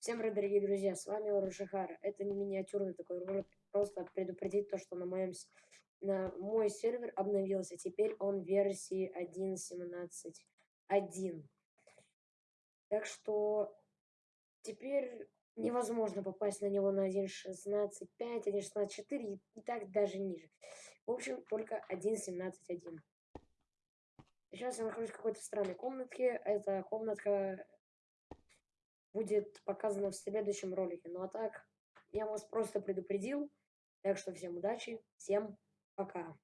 Всем привет, дорогие друзья, с вами Оружихара. Это не миниатюрный такой ролик, просто предупредить то, что на моем на мой сервер обновился. Теперь он версии 1.17.1. Так что теперь невозможно попасть на него на 1.16.5, 1.16.4 и, и так даже ниже. В общем, только 1.17.1. Сейчас я нахожусь в какой-то странной комнатке. Эта комнатка будет показано в следующем ролике. Ну а так, я вас просто предупредил. Так что всем удачи, всем пока.